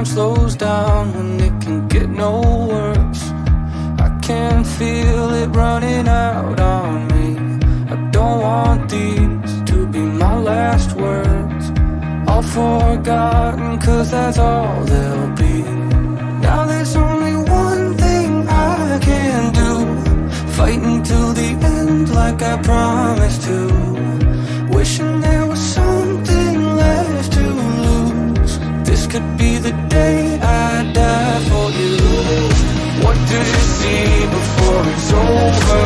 time slows down when it can get no worse. I can feel it running out on me. I don't want these to be my last words. All forgotten, cause that's all they'll be. Now there's only one thing I can do. Fight until the end, like I promised to. Could be the day I die for you. What do you see before it's over?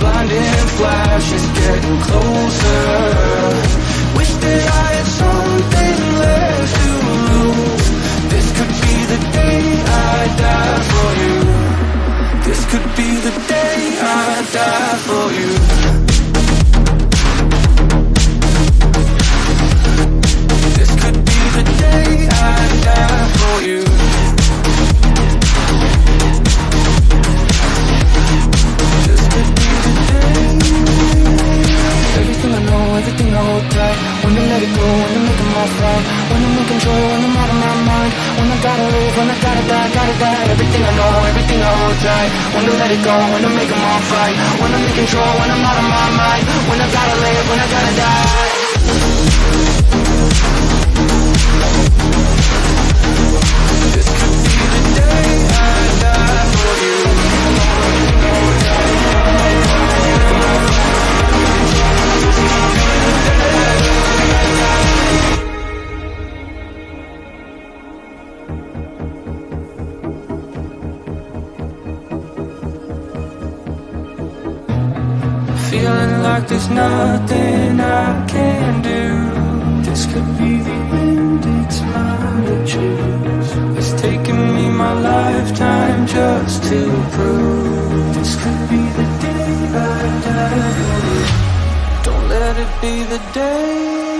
Blinding flashes getting closer. Wish that I had something left to lose. This could be the day I die for you. This could be the day I die for you. When I'm in control, when I'm out of my mind. When I gotta live, when I gotta die, gotta die. Everything I know, everything I hold tight. When to let it go, when to make 'em all right. When I'm in control, when I'm out of my Feeling like there's nothing I can do. This could be the end, it's mine to choose. It's taken me my lifetime just to prove. This could be the day I die. Don't let it be the day